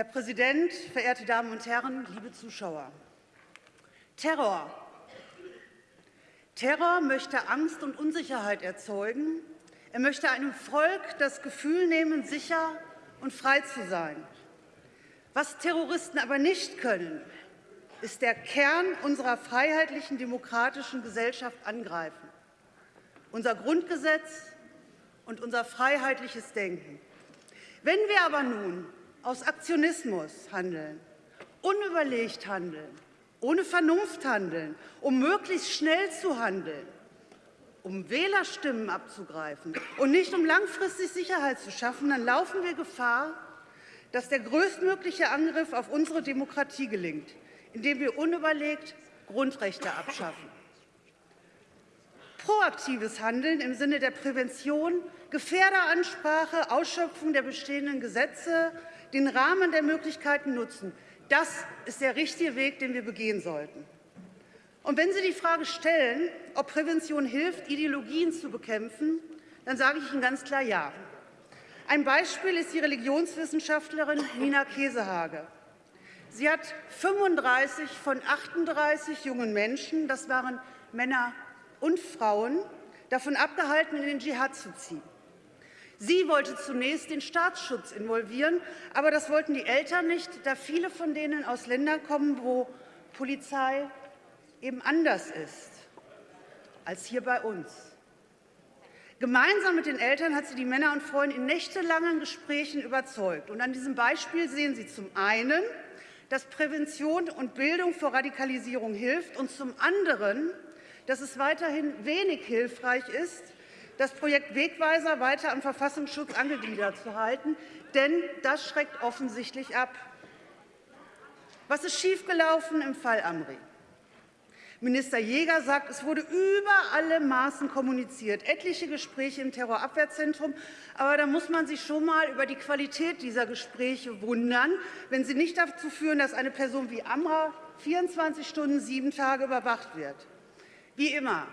Herr Präsident, verehrte Damen und Herren, liebe Zuschauer! Terror. Terror möchte Angst und Unsicherheit erzeugen. Er möchte einem Volk das Gefühl nehmen, sicher und frei zu sein. Was Terroristen aber nicht können, ist der Kern unserer freiheitlichen demokratischen Gesellschaft angreifen. Unser Grundgesetz und unser freiheitliches Denken. Wenn wir aber nun aus Aktionismus handeln, unüberlegt handeln, ohne Vernunft handeln, um möglichst schnell zu handeln, um Wählerstimmen abzugreifen und nicht um langfristig Sicherheit zu schaffen, dann laufen wir Gefahr, dass der größtmögliche Angriff auf unsere Demokratie gelingt, indem wir unüberlegt Grundrechte abschaffen. Proaktives Handeln im Sinne der Prävention, Gefährderansprache, Ausschöpfung der bestehenden Gesetze, den Rahmen der Möglichkeiten nutzen, das ist der richtige Weg, den wir begehen sollten. Und wenn Sie die Frage stellen, ob Prävention hilft, Ideologien zu bekämpfen, dann sage ich Ihnen ganz klar Ja. Ein Beispiel ist die Religionswissenschaftlerin Nina Kesehage. Sie hat 35 von 38 jungen Menschen, das waren Männer und Frauen, davon abgehalten, in den Dschihad zu ziehen. Sie wollte zunächst den Staatsschutz involvieren, aber das wollten die Eltern nicht, da viele von denen aus Ländern kommen, wo Polizei eben anders ist als hier bei uns. Gemeinsam mit den Eltern hat sie die Männer und Frauen in nächtelangen Gesprächen überzeugt. Und an diesem Beispiel sehen Sie zum einen, dass Prävention und Bildung vor Radikalisierung hilft und zum anderen, dass es weiterhin wenig hilfreich ist, das Projekt Wegweiser weiter am Verfassungsschutz angegliedert zu halten, denn das schreckt offensichtlich ab. Was ist schiefgelaufen im Fall Amri? Minister Jäger sagt, es wurde über alle Maßen kommuniziert, etliche Gespräche im Terrorabwehrzentrum. Aber da muss man sich schon mal über die Qualität dieser Gespräche wundern, wenn sie nicht dazu führen, dass eine Person wie Amra 24 Stunden, sieben Tage überwacht wird. Wie immer,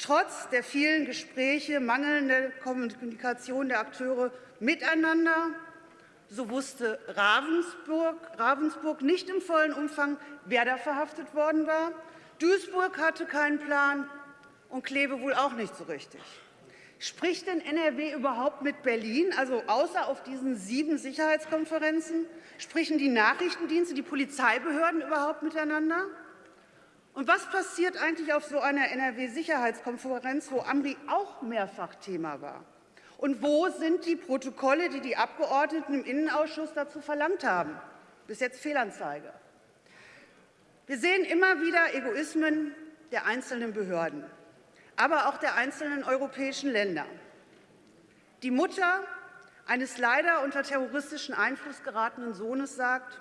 Trotz der vielen Gespräche, mangelnde Kommunikation der Akteure miteinander, so wusste Ravensburg, Ravensburg nicht im vollen Umfang, wer da verhaftet worden war. Duisburg hatte keinen Plan und Kleve wohl auch nicht so richtig. Spricht denn NRW überhaupt mit Berlin, also außer auf diesen sieben Sicherheitskonferenzen? Sprechen die Nachrichtendienste, die Polizeibehörden überhaupt miteinander? Und was passiert eigentlich auf so einer NRW-Sicherheitskonferenz, wo Amri auch mehrfach Thema war? Und wo sind die Protokolle, die die Abgeordneten im Innenausschuss dazu verlangt haben? Bis jetzt Fehlanzeige. Wir sehen immer wieder Egoismen der einzelnen Behörden, aber auch der einzelnen europäischen Länder. Die Mutter eines leider unter terroristischen Einfluss geratenen Sohnes sagt,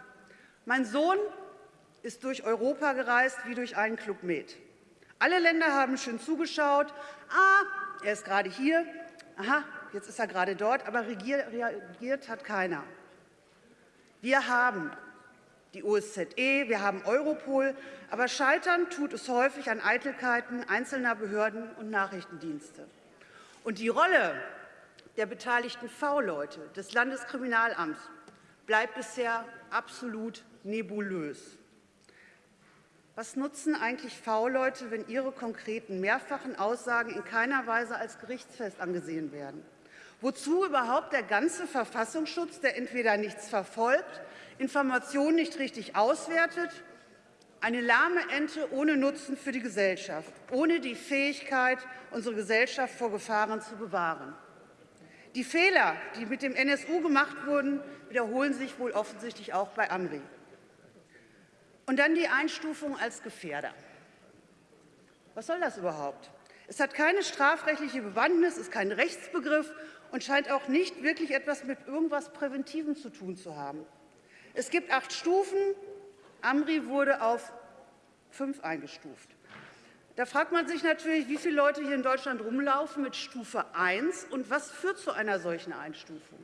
mein Sohn ist durch Europa gereist wie durch einen Club Med. Alle Länder haben schön zugeschaut. Ah, er ist gerade hier. Aha, jetzt ist er gerade dort, aber reagiert hat keiner. Wir haben die OSZE, wir haben Europol, aber scheitern tut es häufig an Eitelkeiten einzelner Behörden und Nachrichtendienste. Und die Rolle der beteiligten V-Leute des Landeskriminalamts bleibt bisher absolut nebulös. Was nutzen eigentlich V-Leute, wenn ihre konkreten mehrfachen Aussagen in keiner Weise als gerichtsfest angesehen werden? Wozu überhaupt der ganze Verfassungsschutz, der entweder nichts verfolgt, Informationen nicht richtig auswertet, eine lahme Ente ohne Nutzen für die Gesellschaft, ohne die Fähigkeit, unsere Gesellschaft vor Gefahren zu bewahren. Die Fehler, die mit dem NSU gemacht wurden, wiederholen sich wohl offensichtlich auch bei Amri. Und dann die Einstufung als Gefährder. Was soll das überhaupt? Es hat keine strafrechtliche Bewandtnis, ist kein Rechtsbegriff und scheint auch nicht wirklich etwas mit irgendwas Präventivem zu tun zu haben. Es gibt acht Stufen. Amri wurde auf fünf eingestuft. Da fragt man sich natürlich, wie viele Leute hier in Deutschland rumlaufen mit Stufe 1 und was führt zu einer solchen Einstufung?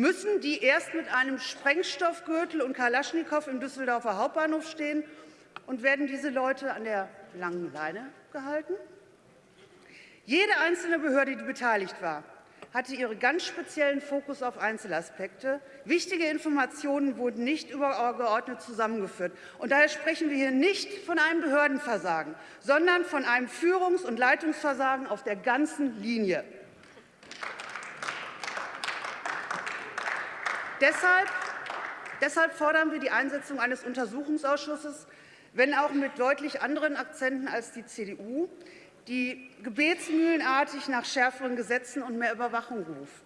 Müssen die erst mit einem Sprengstoffgürtel und Kalaschnikow im Düsseldorfer Hauptbahnhof stehen? Und werden diese Leute an der langen Leine gehalten? Jede einzelne Behörde, die beteiligt war, hatte ihre ganz speziellen Fokus auf Einzelaspekte. Wichtige Informationen wurden nicht übergeordnet zusammengeführt. Und daher sprechen wir hier nicht von einem Behördenversagen, sondern von einem Führungs- und Leitungsversagen auf der ganzen Linie. Deshalb, deshalb fordern wir die Einsetzung eines Untersuchungsausschusses, wenn auch mit deutlich anderen Akzenten als die CDU die gebetsmühlenartig nach schärferen Gesetzen und mehr Überwachung ruft.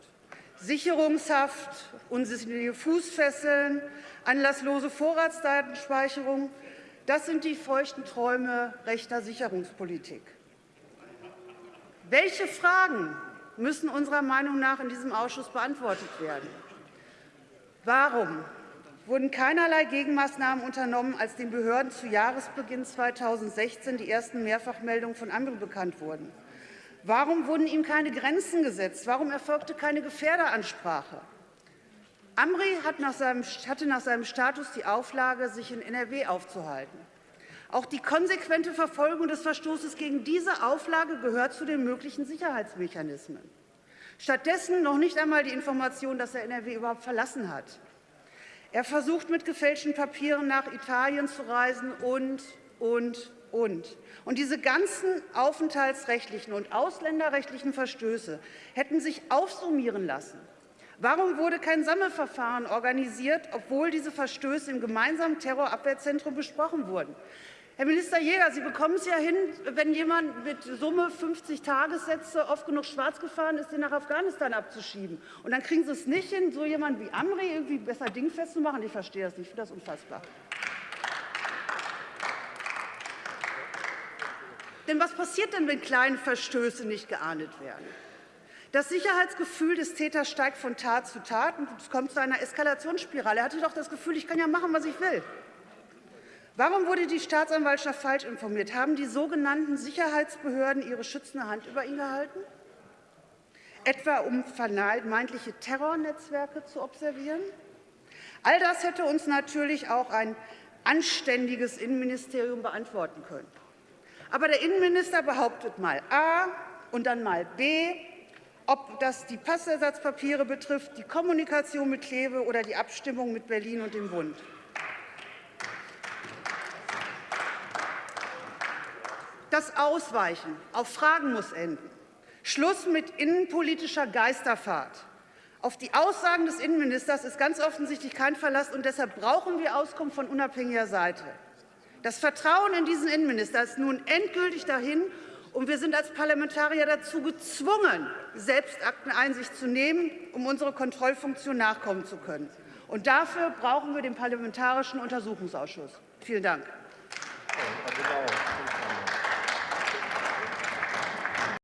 Sicherungshaft, unsinnige Fußfesseln, anlasslose Vorratsdatenspeicherung, das sind die feuchten Träume rechter Sicherungspolitik. Welche Fragen müssen unserer Meinung nach in diesem Ausschuss beantwortet werden? Warum wurden keinerlei Gegenmaßnahmen unternommen, als den Behörden zu Jahresbeginn 2016 die ersten Mehrfachmeldungen von Amri bekannt wurden? Warum wurden ihm keine Grenzen gesetzt? Warum erfolgte keine Gefährderansprache? Amri hatte nach seinem Status die Auflage, sich in NRW aufzuhalten. Auch die konsequente Verfolgung des Verstoßes gegen diese Auflage gehört zu den möglichen Sicherheitsmechanismen. Stattdessen noch nicht einmal die Information, dass er NRW überhaupt verlassen hat. Er versucht, mit gefälschten Papieren nach Italien zu reisen und, und, und. Und diese ganzen aufenthaltsrechtlichen und ausländerrechtlichen Verstöße hätten sich aufsummieren lassen. Warum wurde kein Sammelverfahren organisiert, obwohl diese Verstöße im gemeinsamen Terrorabwehrzentrum besprochen wurden? Herr Minister Jäger, Sie bekommen es ja hin, wenn jemand mit Summe 50 Tagessätze oft genug schwarz gefahren ist, den nach Afghanistan abzuschieben. Und dann kriegen Sie es nicht hin, so jemanden wie Amri irgendwie besser dingfest zu machen. Ich verstehe das nicht. Ich finde das unfassbar. Denn was passiert denn, wenn kleine Verstöße nicht geahndet werden? Das Sicherheitsgefühl des Täters steigt von Tat zu Tat und es kommt zu einer Eskalationsspirale. Er hatte doch das Gefühl, ich kann ja machen, was ich will. Warum wurde die Staatsanwaltschaft falsch informiert? Haben die sogenannten Sicherheitsbehörden ihre schützende Hand über ihn gehalten? Etwa um vermeintliche Terrornetzwerke zu observieren? All das hätte uns natürlich auch ein anständiges Innenministerium beantworten können. Aber der Innenminister behauptet mal A und dann mal B, ob das die Passersatzpapiere betrifft, die Kommunikation mit Kleve oder die Abstimmung mit Berlin und dem Bund. Das Ausweichen auf Fragen muss enden. Schluss mit innenpolitischer Geisterfahrt. Auf die Aussagen des Innenministers ist ganz offensichtlich kein Verlass, und deshalb brauchen wir Auskunft von unabhängiger Seite. Das Vertrauen in diesen Innenminister ist nun endgültig dahin, und wir sind als Parlamentarier dazu gezwungen, selbst Akteneinsicht zu nehmen, um unserer Kontrollfunktion nachkommen zu können. Und dafür brauchen wir den Parlamentarischen Untersuchungsausschuss. Vielen Dank.